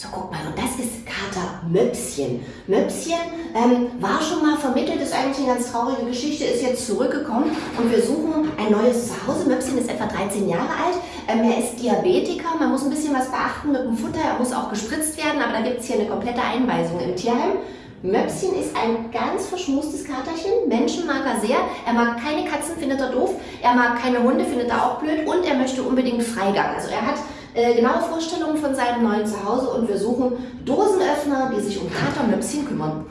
So, guck mal, und das ist Kater Möpschen. Möpschen ähm, war schon mal vermittelt, ist eigentlich eine ganz traurige Geschichte, ist jetzt zurückgekommen und wir suchen ein neues Zuhause. Möpschen ist etwa 13 Jahre alt, ähm, er ist Diabetiker, man muss ein bisschen was beachten mit dem Futter, er muss auch gespritzt werden, aber da gibt es hier eine komplette Einweisung im Tierheim. Möpschen ist ein ganz verschmustes Katerchen. Menschen mag er sehr. Er mag keine Katzen, findet er doof. Er mag keine Hunde, findet er auch blöd. Und er möchte unbedingt Freigang. Also er hat äh, genaue Vorstellungen von seinem neuen Zuhause und wir suchen Dosenöffner, die sich um Katermöpschen kümmern.